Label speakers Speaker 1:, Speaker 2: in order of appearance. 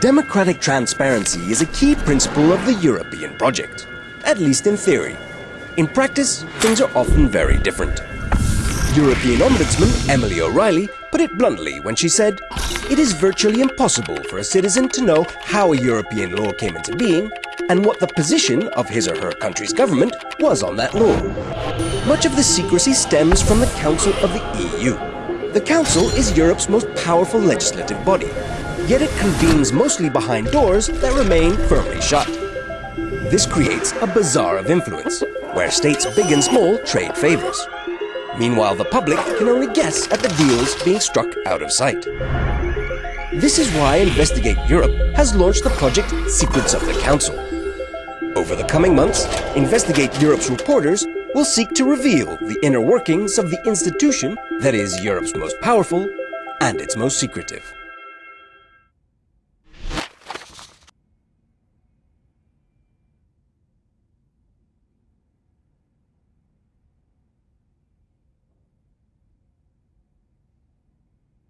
Speaker 1: Democratic transparency is a key principle of the European project, at least in theory. In practice, things are often very different. European Ombudsman Emily O'Reilly put it bluntly when she said, It is virtually impossible for a citizen to know how a European law came into being and what the position of his or her country's government was on that law. Much of the secrecy stems from the Council of the EU. The Council is Europe's most powerful legislative body, yet it convenes mostly behind doors that remain firmly shut. This creates a bazaar of influence, where states big and small trade favors. Meanwhile, the public can only guess at the deals being struck out of sight. This is why Investigate Europe has launched the project Secrets of the Council. Over the coming months, Investigate Europe's reporters will seek to reveal the inner workings of the institution that is Europe's most powerful and its most secretive.